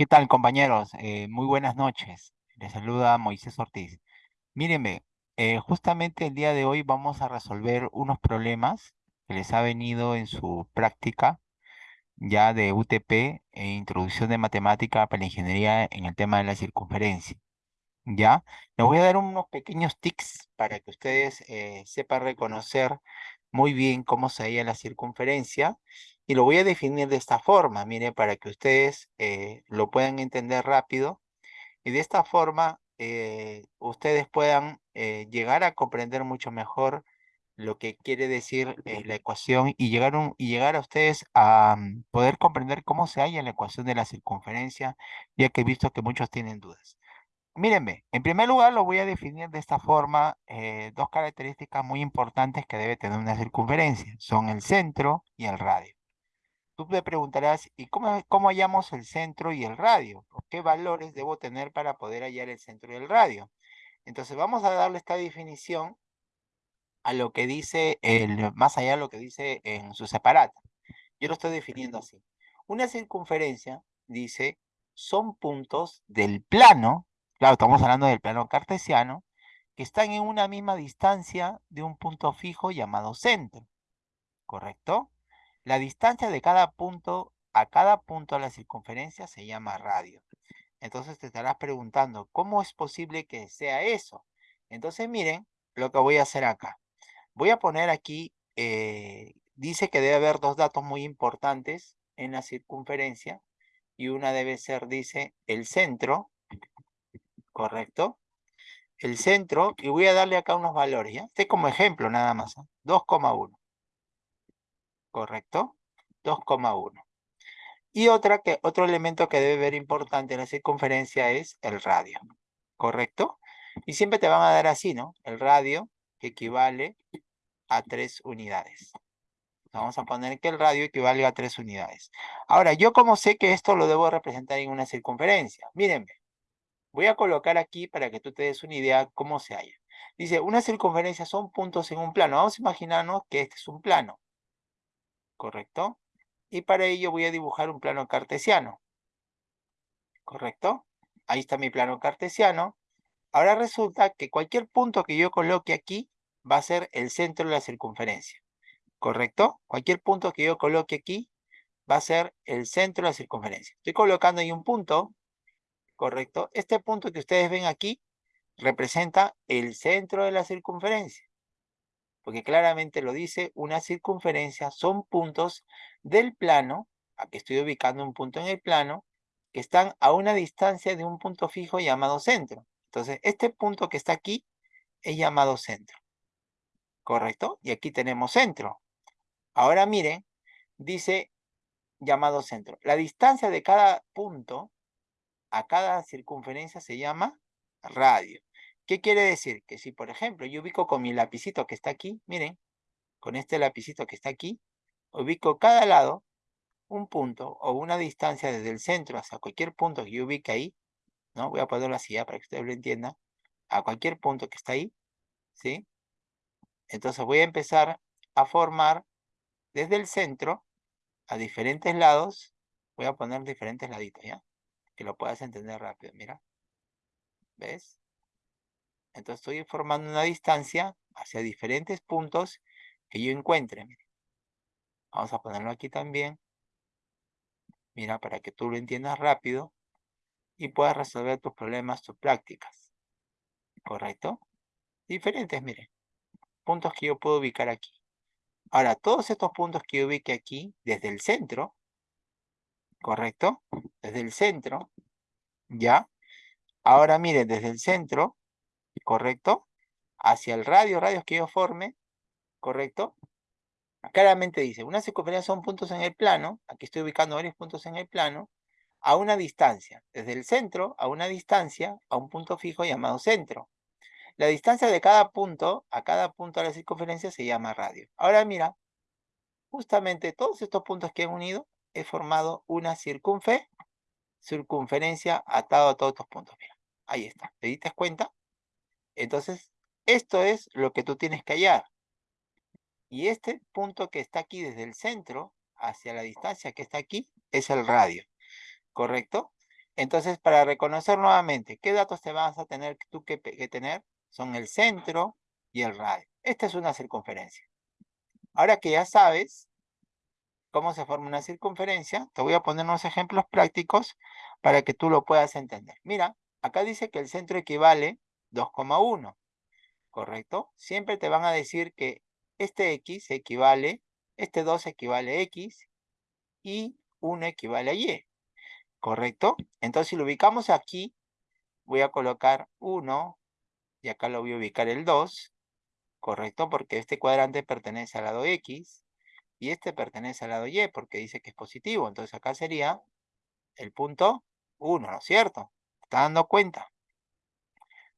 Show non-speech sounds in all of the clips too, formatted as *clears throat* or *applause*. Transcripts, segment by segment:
¿Qué tal, compañeros? Eh, muy buenas noches. Les saluda Moisés Ortiz. Mírenme, eh, justamente el día de hoy vamos a resolver unos problemas que les ha venido en su práctica ya de UTP e Introducción de Matemática para la Ingeniería en el tema de la circunferencia. ¿Ya? Les voy a dar unos pequeños tics para que ustedes eh, sepan reconocer muy bien cómo se halla la circunferencia y lo voy a definir de esta forma, mire, para que ustedes eh, lo puedan entender rápido y de esta forma eh, ustedes puedan llegar a comprender mucho mejor lo que quiere decir la ecuación y llegar, y llegar a ustedes a mm, poder comprender cómo se halla la ecuación de la circunferencia, ya que he visto que muchos tienen dudas. Mírenme, en primer lugar lo voy a definir de esta forma, eh, dos características muy importantes que debe tener una circunferencia, son el centro y el radio. Tú me preguntarás, ¿y cómo, cómo hallamos el centro y el radio? ¿Qué valores debo tener para poder hallar el centro y el radio? Entonces vamos a darle esta definición a lo que dice, el, más allá de lo que dice en su separata. Yo lo estoy definiendo así. Una circunferencia, dice, son puntos del plano Claro, estamos hablando del plano cartesiano, que están en una misma distancia de un punto fijo llamado centro. ¿Correcto? La distancia de cada punto a cada punto de la circunferencia se llama radio. Entonces te estarás preguntando, ¿cómo es posible que sea eso? Entonces miren lo que voy a hacer acá. Voy a poner aquí, eh, dice que debe haber dos datos muy importantes en la circunferencia y una debe ser, dice, el centro ¿correcto? El centro, y voy a darle acá unos valores, ¿ya? Este como ejemplo nada más, 2,1. ¿Correcto? 2,1. Y otra que, otro elemento que debe ver importante en la circunferencia es el radio, ¿correcto? Y siempre te van a dar así, ¿no? El radio equivale a 3 unidades. Vamos a poner que el radio equivale a 3 unidades. Ahora, ¿yo cómo sé que esto lo debo representar en una circunferencia? Mírenme, Voy a colocar aquí para que tú te des una idea cómo se halla. Dice, una circunferencia son puntos en un plano. Vamos a imaginarnos que este es un plano. ¿Correcto? Y para ello voy a dibujar un plano cartesiano. ¿Correcto? Ahí está mi plano cartesiano. Ahora resulta que cualquier punto que yo coloque aquí va a ser el centro de la circunferencia. ¿Correcto? Cualquier punto que yo coloque aquí va a ser el centro de la circunferencia. Estoy colocando ahí un punto ¿correcto? Este punto que ustedes ven aquí representa el centro de la circunferencia. Porque claramente lo dice, una circunferencia son puntos del plano, aquí estoy ubicando un punto en el plano, que están a una distancia de un punto fijo llamado centro. Entonces, este punto que está aquí es llamado centro. ¿Correcto? Y aquí tenemos centro. Ahora miren, dice llamado centro. La distancia de cada punto a cada circunferencia se llama radio. ¿Qué quiere decir? Que si, por ejemplo, yo ubico con mi lapicito que está aquí, miren, con este lapicito que está aquí, ubico cada lado un punto o una distancia desde el centro hasta cualquier punto que yo ubique ahí, ¿no? Voy a ponerlo así ya para que ustedes lo entiendan, a cualquier punto que está ahí, ¿sí? Entonces voy a empezar a formar desde el centro a diferentes lados, voy a poner diferentes laditos, ¿ya? que lo puedas entender rápido, mira. ¿Ves? Entonces estoy formando una distancia hacia diferentes puntos que yo encuentre. Vamos a ponerlo aquí también. Mira, para que tú lo entiendas rápido y puedas resolver tus problemas, tus prácticas. ¿Correcto? Diferentes, mire. Puntos que yo puedo ubicar aquí. Ahora, todos estos puntos que yo ubique aquí, desde el centro, ¿correcto? Desde el centro, ¿ya? Ahora mire, desde el centro, ¿correcto? Hacia el radio, radios que yo forme, ¿correcto? Claramente dice, una circunferencia son puntos en el plano, aquí estoy ubicando varios puntos en el plano, a una distancia, desde el centro a una distancia, a un punto fijo llamado centro. La distancia de cada punto a cada punto de la circunferencia se llama radio. Ahora mira, justamente todos estos puntos que he unido he formado una circunfe, circunferencia atado a todos estos puntos. Mira, ahí está. ¿Te diste cuenta? Entonces, esto es lo que tú tienes que hallar. Y este punto que está aquí desde el centro hacia la distancia que está aquí es el radio. ¿Correcto? Entonces, para reconocer nuevamente, ¿qué datos te vas a tener tú que, que tener? Son el centro y el radio. Esta es una circunferencia. Ahora que ya sabes cómo se forma una circunferencia, te voy a poner unos ejemplos prácticos para que tú lo puedas entender. Mira, acá dice que el centro equivale 2,1, ¿correcto? Siempre te van a decir que este X equivale, este 2 equivale a X y 1 equivale a Y, ¿correcto? Entonces, si lo ubicamos aquí, voy a colocar 1 y acá lo voy a ubicar el 2, ¿correcto? Porque este cuadrante pertenece al lado X y este pertenece al lado Y porque dice que es positivo. Entonces acá sería el punto 1, ¿no es cierto? ¿Está dando cuenta?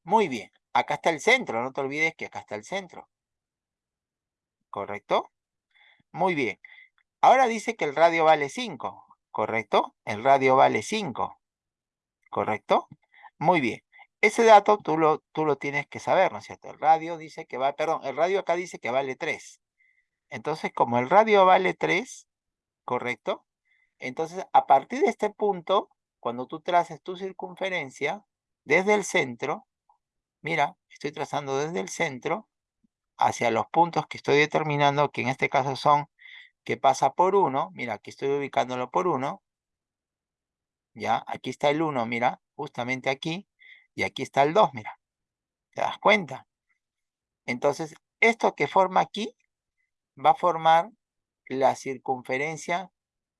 Muy bien. Acá está el centro, no te olvides que acá está el centro. ¿Correcto? Muy bien. Ahora dice que el radio vale 5, ¿correcto? El radio vale 5, ¿correcto? Muy bien. Ese dato tú lo, tú lo tienes que saber, ¿no es cierto? El radio dice que va, perdón, el radio acá dice que vale 3. Entonces, como el radio vale 3, ¿correcto? Entonces, a partir de este punto, cuando tú traces tu circunferencia, desde el centro, mira, estoy trazando desde el centro hacia los puntos que estoy determinando, que en este caso son que pasa por 1, mira, aquí estoy ubicándolo por 1, ya, aquí está el 1, mira, justamente aquí, y aquí está el 2, mira. ¿Te das cuenta? Entonces, esto que forma aquí va a formar la circunferencia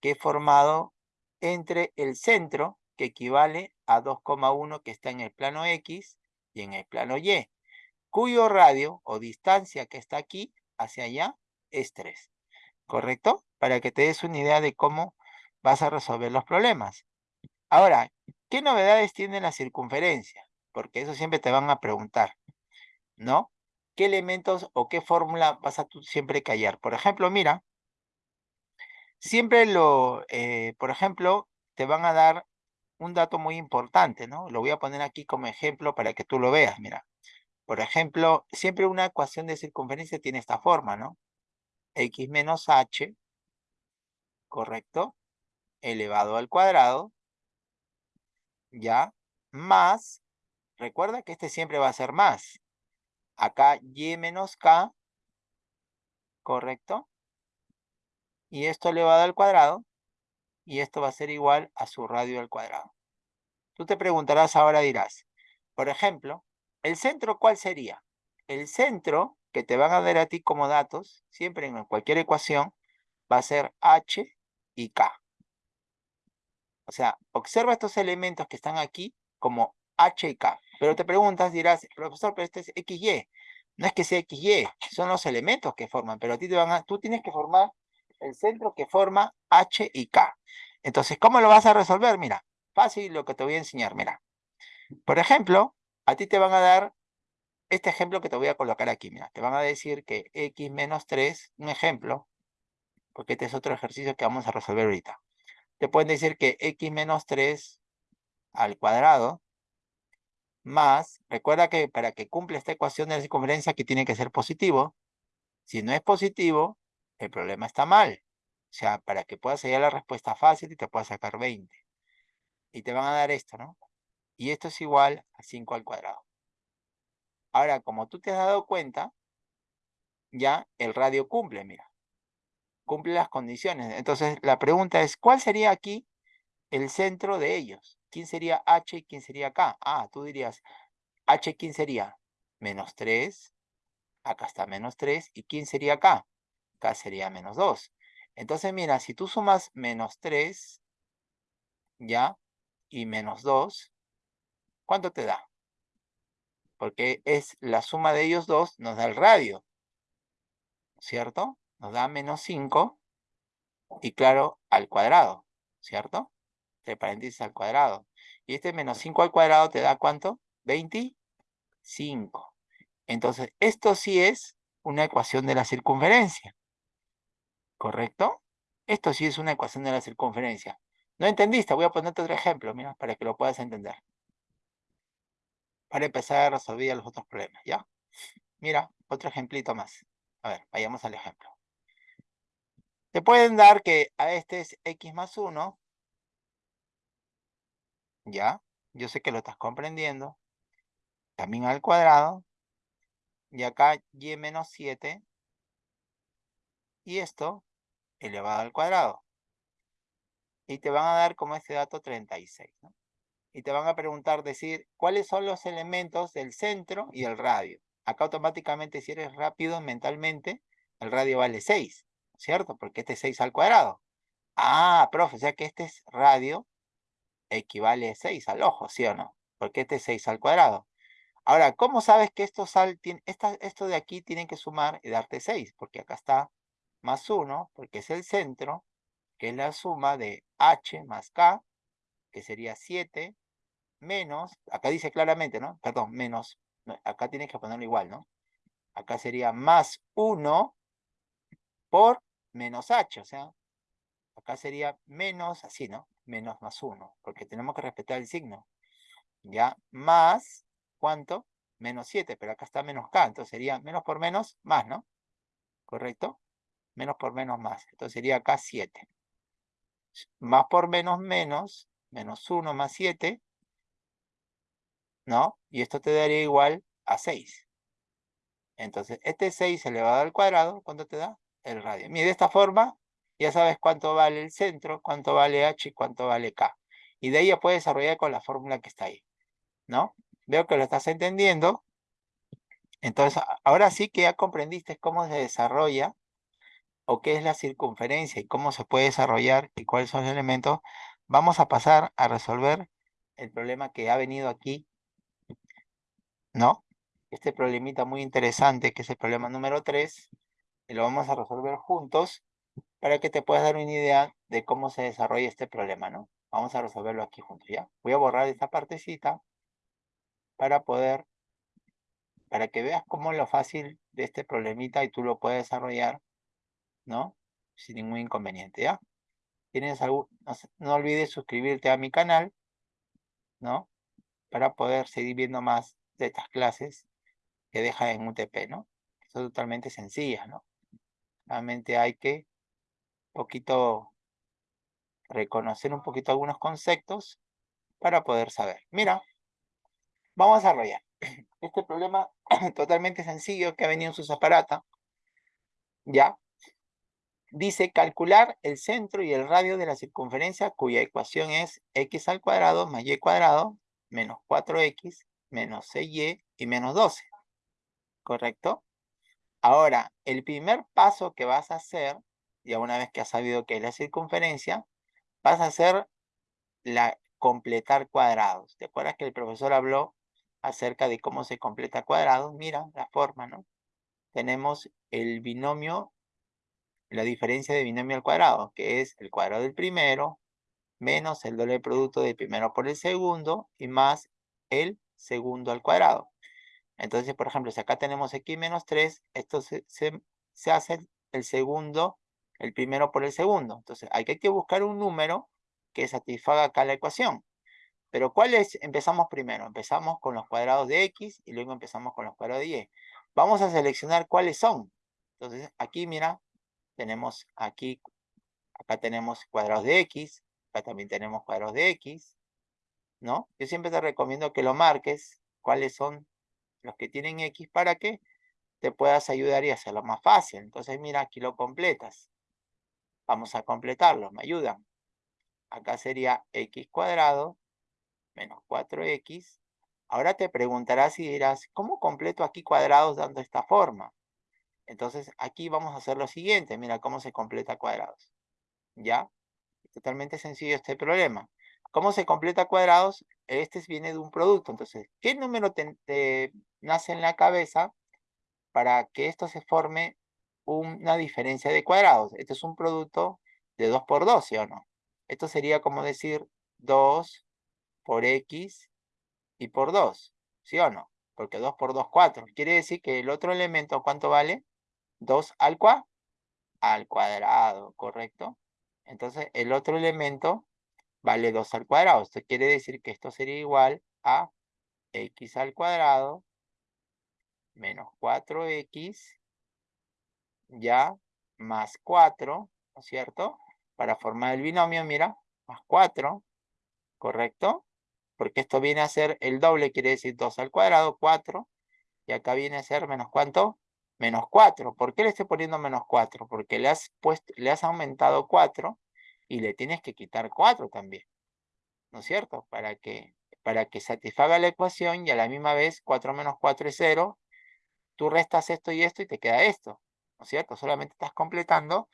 que he formado entre el centro, que equivale a 2,1 que está en el plano X y en el plano Y, cuyo radio o distancia que está aquí hacia allá es 3. ¿Correcto? Para que te des una idea de cómo vas a resolver los problemas. Ahora, ¿qué novedades tiene la circunferencia? Porque eso siempre te van a preguntar, ¿no? ¿Qué elementos o qué fórmula vas a tú siempre callar? Por ejemplo, mira, siempre lo, eh, por ejemplo, te van a dar un dato muy importante, ¿no? Lo voy a poner aquí como ejemplo para que tú lo veas, mira. Por ejemplo, siempre una ecuación de circunferencia tiene esta forma, ¿no? X menos H, ¿correcto? Elevado al cuadrado ¿ya? Más, recuerda que este siempre va a ser más. Acá y menos k, ¿correcto? Y esto elevado al cuadrado, y esto va a ser igual a su radio al cuadrado. Tú te preguntarás ahora, dirás, por ejemplo, ¿el centro cuál sería? El centro que te van a dar a ti como datos, siempre en cualquier ecuación, va a ser h y k. O sea, observa estos elementos que están aquí como H y K. Pero te preguntas, dirás, profesor, pero este es XY. No es que sea XY, son los elementos que forman, pero a ti te van a, tú tienes que formar el centro que forma H y K. Entonces, ¿cómo lo vas a resolver? Mira, fácil lo que te voy a enseñar, mira. Por ejemplo, a ti te van a dar este ejemplo que te voy a colocar aquí, mira. Te van a decir que X menos 3, un ejemplo, porque este es otro ejercicio que vamos a resolver ahorita te pueden decir que x menos 3 al cuadrado más, recuerda que para que cumpla esta ecuación de la circunferencia aquí tiene que ser positivo. Si no es positivo, el problema está mal. O sea, para que puedas hallar la respuesta fácil y te puedas sacar 20. Y te van a dar esto, ¿no? Y esto es igual a 5 al cuadrado. Ahora, como tú te has dado cuenta, ya el radio cumple, mira cumple las condiciones. Entonces, la pregunta es, ¿cuál sería aquí el centro de ellos? ¿Quién sería H y quién sería K? Ah, tú dirías, H, ¿quién sería? Menos 3, acá está menos 3, ¿y quién sería K? Sería menos 2. Entonces, mira, si tú sumas menos 3, ¿ya? Y menos 2, ¿cuánto te da? Porque es la suma de ellos dos, nos da el radio, ¿cierto? nos da menos 5 y claro, al cuadrado, ¿cierto? Entre paréntesis al cuadrado. Y este menos 5 al cuadrado te da ¿cuánto? 25. Entonces, esto sí es una ecuación de la circunferencia. ¿Correcto? Esto sí es una ecuación de la circunferencia. ¿No entendiste? Voy a ponerte otro ejemplo, mira, para que lo puedas entender. Para empezar a resolver los otros problemas, ¿ya? Mira, otro ejemplito más. A ver, vayamos al ejemplo. Te pueden dar que a este es x más 1 ¿Ya? Yo sé que lo estás comprendiendo. También al cuadrado. Y acá y menos 7. Y esto elevado al cuadrado. Y te van a dar como este dato 36. ¿no? Y te van a preguntar, decir, ¿cuáles son los elementos del centro y el radio? Acá automáticamente, si eres rápido mentalmente, el radio vale 6, ¿cierto? Porque este es 6 al cuadrado. Ah, profe, o sea que este es radio equivale a 6 al ojo, ¿sí o no? Porque este es 6 al cuadrado. Ahora, ¿cómo sabes que esto, sal, esta, esto de aquí tienen que sumar y darte 6? Porque acá está más 1, porque es el centro, que es la suma de h más k, que sería 7, menos, acá dice claramente, ¿no? Perdón, menos, acá tienes que ponerlo igual, ¿no? Acá sería más 1 por menos h, o sea, acá sería menos, así, ¿no? Menos más 1, porque tenemos que respetar el signo. ¿Ya? Más, ¿cuánto? Menos 7, pero acá está menos k, entonces sería menos por menos, más, ¿no? ¿Correcto? Menos por menos, más. Entonces sería acá 7. Más por menos, menos, menos 1 más 7, ¿no? Y esto te daría igual a 6. Entonces, este 6 elevado al cuadrado, ¿cuánto te da? El radio. Y de esta forma, ya sabes cuánto vale el centro, cuánto vale h y cuánto vale k. Y de ahí ya puedes desarrollar con la fórmula que está ahí, ¿no? Veo que lo estás entendiendo. Entonces, ahora sí que ya comprendiste cómo se desarrolla o qué es la circunferencia y cómo se puede desarrollar y cuáles son los elementos. Vamos a pasar a resolver el problema que ha venido aquí ¿no? Este problemita muy interesante, que es el problema número 3, y lo vamos a resolver juntos para que te puedas dar una idea de cómo se desarrolla este problema, ¿no? Vamos a resolverlo aquí juntos, ¿ya? Voy a borrar esta partecita para poder, para que veas cómo lo fácil de este problemita y tú lo puedes desarrollar, ¿no? Sin ningún inconveniente, ¿ya? Tienes algún, no, olvides suscribirte a mi canal, ¿no? Para poder seguir viendo más de estas clases que deja en UTP, ¿no? Son totalmente sencillas, ¿no? Realmente hay que poquito reconocer un poquito algunos conceptos para poder saber. Mira, vamos a desarrollar este problema *clears throat* totalmente sencillo que ha venido en sus aparatos. ¿Ya? Dice calcular el centro y el radio de la circunferencia cuya ecuación es x al cuadrado más y cuadrado menos 4x menos 6y y menos 12. ¿Correcto? Ahora, el primer paso que vas a hacer, ya una vez que has sabido que es la circunferencia, vas a hacer la completar cuadrados. ¿Te acuerdas que el profesor habló acerca de cómo se completa cuadrados? Mira la forma, ¿no? Tenemos el binomio, la diferencia de binomio al cuadrado, que es el cuadrado del primero, menos el doble producto del primero por el segundo, y más el segundo al cuadrado. Entonces, por ejemplo, si acá tenemos x menos 3, esto se, se, hace el segundo, el primero por el segundo. Entonces, hay que buscar un número que satisfaga acá la ecuación. Pero ¿cuáles empezamos primero? Empezamos con los cuadrados de x y luego empezamos con los cuadrados de y. Vamos a seleccionar cuáles son. Entonces, aquí, mira, tenemos aquí, acá tenemos cuadrados de x, acá también tenemos cuadrados de x, ¿no? Yo siempre te recomiendo que lo marques, cuáles son los que tienen X, para que te puedas ayudar y hacerlo más fácil. Entonces, mira, aquí lo completas. Vamos a completarlo, me ayudan. Acá sería X cuadrado menos 4X. Ahora te preguntarás y dirás, ¿cómo completo aquí cuadrados dando esta forma? Entonces, aquí vamos a hacer lo siguiente. Mira cómo se completa cuadrados. ¿Ya? Totalmente sencillo este problema. ¿Cómo se completa cuadrados? Este viene de un producto. Entonces, ¿qué número te, nace en la cabeza para que esto se forme una diferencia de cuadrados? Este es un producto de 2 por 2, ¿sí o no? Esto sería como decir 2 por x y por 2, ¿sí o no? Porque 2 por 2, 4. Quiere decir que el otro elemento, ¿cuánto vale? 2 al, cuadrado, al cuadrado, ¿correcto? Entonces, el otro elemento vale 2 al cuadrado. Esto quiere decir que esto sería igual a x al cuadrado menos 4x ya más 4, ¿no es cierto? Para formar el binomio, mira, más 4, ¿correcto? Porque esto viene a ser el doble, quiere decir 2 al cuadrado, 4. Y acá viene a ser menos ¿cuánto? Menos 4. ¿Por qué le estoy poniendo menos 4? Porque le has, puesto, le has aumentado 4 y le tienes que quitar 4 también. ¿No es cierto? Para que, para que satisfaga la ecuación y a la misma vez 4 menos 4 es 0. Tú restas esto y esto y te queda esto. ¿No es cierto? Solamente estás completando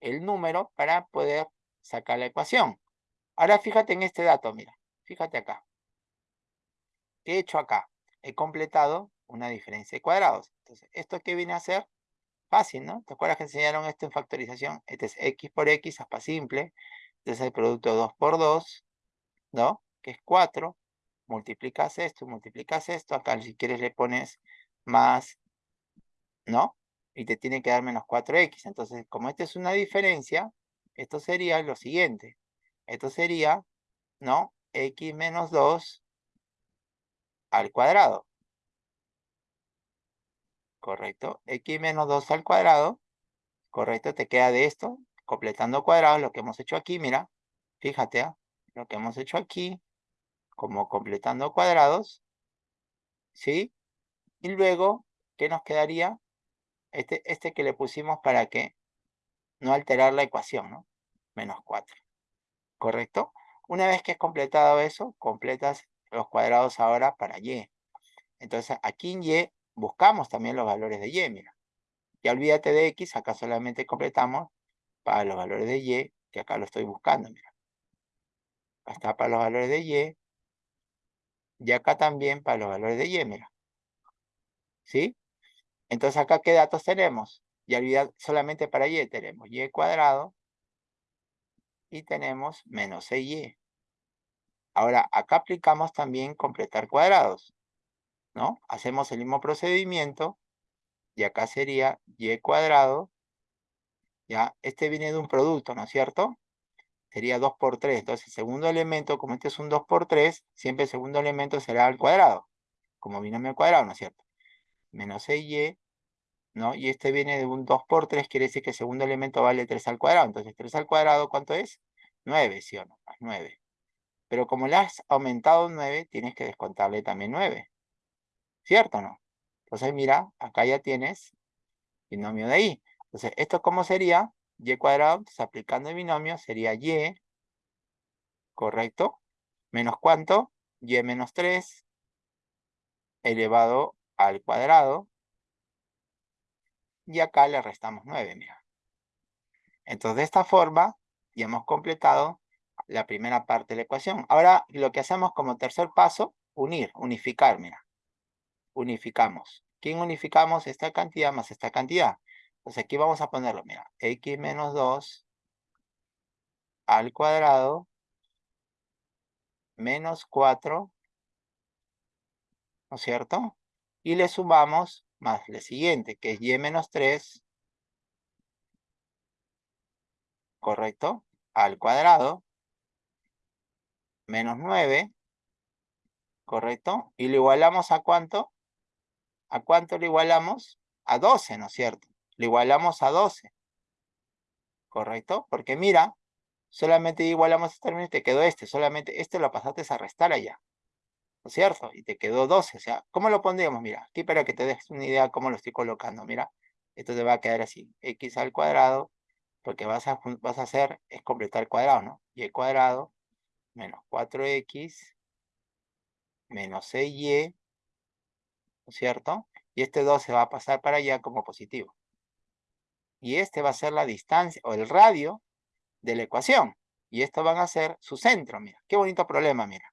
el número para poder sacar la ecuación. Ahora fíjate en este dato, mira. Fíjate acá. ¿Qué he hecho acá? He completado una diferencia de cuadrados. Entonces, ¿esto qué viene a ser? Fácil, ¿no? ¿Te acuerdas que enseñaron esto en factorización? Este es x por x, aspa simple. Este es el producto de 2 por 2, ¿no? Que es 4. Multiplicas esto, multiplicas esto. Acá si quieres le pones más, ¿no? Y te tiene que dar menos 4x. Entonces, como esta es una diferencia, esto sería lo siguiente. Esto sería, ¿no? x menos 2 al cuadrado. Correcto. X menos 2 al cuadrado. Correcto. Te queda de esto. Completando cuadrados. Lo que hemos hecho aquí. Mira. Fíjate. ¿ah? Lo que hemos hecho aquí. Como completando cuadrados. ¿Sí? Y luego, ¿qué nos quedaría? Este, este que le pusimos para que no alterar la ecuación, ¿no? Menos 4. ¿Correcto? Una vez que has completado eso, completas los cuadrados ahora para y. Entonces, aquí en y buscamos también los valores de y, mira. Ya olvídate de x, acá solamente completamos para los valores de y, que acá lo estoy buscando, mira. Acá para los valores de y. Y acá también para los valores de y, mira. ¿Sí? Entonces acá, ¿qué datos tenemos? Ya olvidad solamente para y tenemos y cuadrado y tenemos menos 6y. Ahora, acá aplicamos también completar cuadrados, ¿no? Hacemos el mismo procedimiento y acá sería y cuadrado, ya, este viene de un producto, ¿no es cierto? Sería 2 por 3, entonces el segundo elemento, como este es un 2 por 3, siempre el segundo elemento será al cuadrado, como binomio al cuadrado, ¿no es cierto? Menos 6y, ¿no? Y este viene de un 2 por 3, quiere decir que el segundo elemento vale 3 al cuadrado, entonces 3 al cuadrado, ¿cuánto es? 9, ¿sí o no? 9. Pero como le has aumentado 9, tienes que descontarle también 9. ¿Cierto o no? Entonces mira, acá ya tienes binomio de ahí. Entonces, ¿esto cómo sería? y cuadrado, entonces aplicando el binomio sería y, ¿correcto? Menos cuánto? y menos 3 elevado al cuadrado. Y acá le restamos 9, mira. Entonces, de esta forma, ya hemos completado la primera parte de la ecuación. Ahora, lo que hacemos como tercer paso, unir, unificar, mira. Unificamos. ¿Quién unificamos? Esta cantidad más esta cantidad. Entonces aquí vamos a ponerlo, mira. X menos 2 al cuadrado menos 4, ¿no es cierto? Y le sumamos más el siguiente, que es y menos 3, ¿correcto? Al cuadrado menos 9, ¿correcto? Y lo igualamos a cuánto? ¿A cuánto lo igualamos? A 12, ¿no es cierto? Lo igualamos a 12, ¿correcto? Porque mira, solamente igualamos este término y te quedó este, solamente este lo pasaste a restar allá, ¿no es cierto? Y te quedó 12, o sea, ¿cómo lo pondríamos? Mira, aquí para que te des una idea cómo lo estoy colocando, mira, esto te va a quedar así, x al cuadrado, porque vas a, vas a hacer, es completar cuadrado, ¿no? Y el cuadrado menos 4x menos 6y, ¿no es cierto? Y este 2 se va a pasar para allá como positivo. Y este va a ser la distancia o el radio de la ecuación. Y esto van a ser su centro, mira. Qué bonito problema, mira.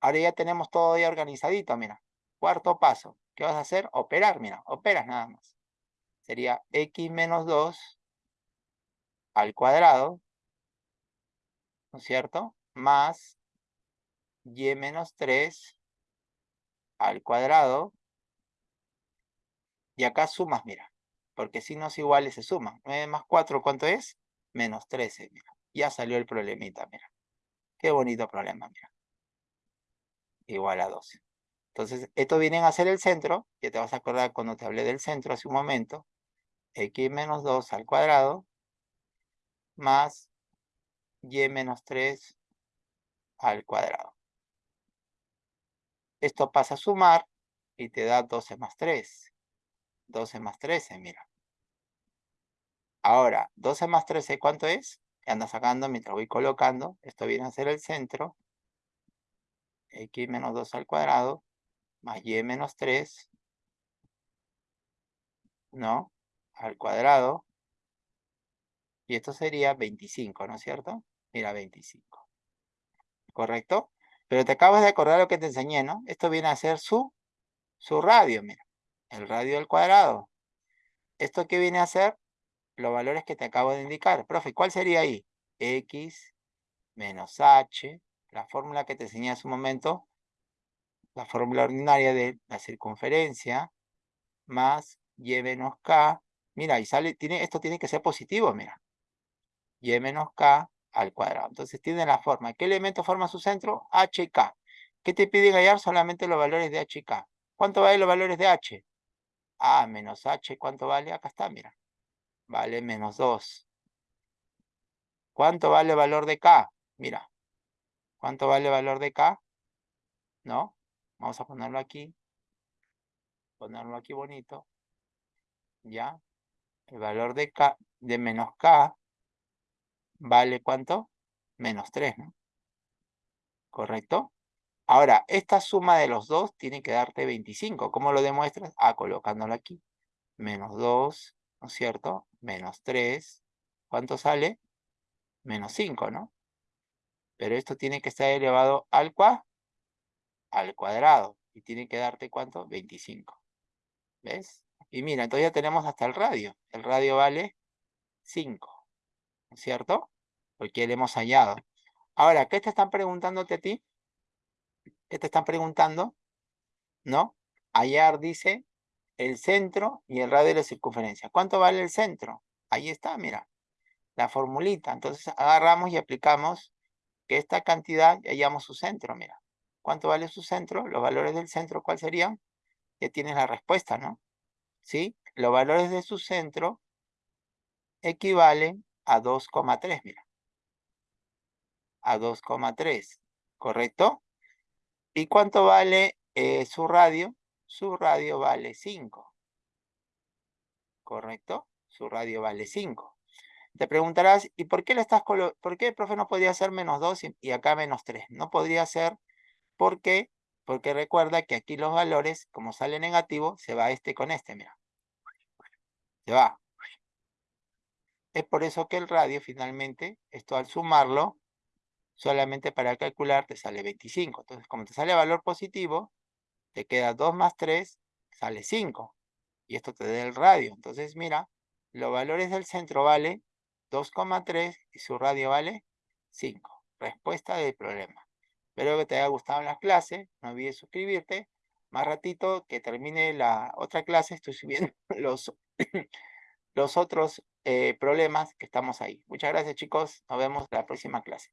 Ahora ya tenemos todo ya organizadito, mira. Cuarto paso. ¿Qué vas a hacer? Operar, mira. Operas nada más. Sería x menos 2 al cuadrado, ¿no es cierto? más y menos 3 al cuadrado. Y acá sumas, mira. Porque si no es iguales se suman. 9 más 4, ¿cuánto es? Menos 13, mira. Ya salió el problemita, mira. Qué bonito problema, mira. Igual a 12. Entonces, esto viene a ser el centro. Ya te vas a acordar cuando te hablé del centro hace un momento. x menos 2 al cuadrado más y menos 3 al cuadrado. esto pasa a sumar y te da 12 más 3. 12 más 13, mira. Ahora, 12 más 13, ¿cuánto es? Anda sacando mientras voy colocando. Esto viene a ser el centro. X menos 2 al cuadrado más Y menos 3. ¿No? Al cuadrado. Y esto sería 25, ¿no es cierto? Mira, 25. ¿Correcto? Pero te acabas de acordar lo que te enseñé, ¿no? Esto viene a ser su, su radio, mira. El radio al cuadrado. ¿Esto qué viene a ser? Los valores que te acabo de indicar. Profe, ¿cuál sería ahí? X menos H. La fórmula que te enseñé hace un momento. La fórmula ordinaria de la circunferencia. Más Y menos K. Mira, y sale, tiene, esto tiene que ser positivo, mira. Y menos K al cuadrado. Entonces tiene la forma. ¿Qué elemento forma su centro? H y K. ¿Qué te piden hallar? Solamente los valores de H y K. ¿Cuánto valen los valores de H? A menos H, ¿cuánto vale? Acá está, mira. Vale menos 2. ¿Cuánto vale el valor de K? Mira. ¿Cuánto vale el valor de K? ¿No? Vamos a ponerlo aquí. Ponerlo aquí bonito. ¿Ya? El valor de K, de menos K, vale ¿cuánto? Menos 3, ¿no? ¿Correcto? Ahora, esta suma de los dos tiene que darte 25. ¿Cómo lo demuestras? Ah, colocándolo aquí. Menos 2, ¿no es cierto? Menos 3. ¿Cuánto sale? Menos 5, ¿no? Pero esto tiene que estar elevado al, cua al cuadrado. Y tiene que darte ¿cuánto? 25. ¿Ves? Y mira, entonces ya tenemos hasta el radio. El radio vale 5. ¿No es cierto? Porque le hemos hallado. Ahora, ¿qué te están preguntándote a ti? ¿Qué te están preguntando? ¿No? Hallar dice el centro y el radio de la circunferencia. ¿Cuánto vale el centro? Ahí está, mira. La formulita. Entonces agarramos y aplicamos que esta cantidad y hallamos su centro, mira. ¿Cuánto vale su centro? Los valores del centro, ¿cuál serían? Ya tienes la respuesta, ¿no? ¿Sí? Los valores de su centro equivalen a 2,3, mira. A 2,3, ¿correcto? ¿Y cuánto vale eh, su radio? Su radio vale 5. ¿Correcto? Su radio vale 5. Te preguntarás, ¿y por qué le estás por qué el profe no podría ser menos 2 y, acá menos 3? No podría ser, ¿por qué? Porque recuerda que aquí los valores, como sale negativo, se va este con este, mira. Se va. Es por eso que el radio finalmente, esto al sumarlo, solamente para calcular te sale 25. Entonces, como te sale valor positivo, te queda 2 más 3, sale 5. Y esto te da el radio. Entonces, mira, los valores del centro vale 2,3 y su radio vale 5. Respuesta del problema. Espero que te haya gustado la clase. No olvides suscribirte. Más ratito que termine la otra clase, estoy subiendo *laughs* los, los otros eh, problemas que estamos ahí. Muchas gracias, chicos. Nos vemos en la próxima clase.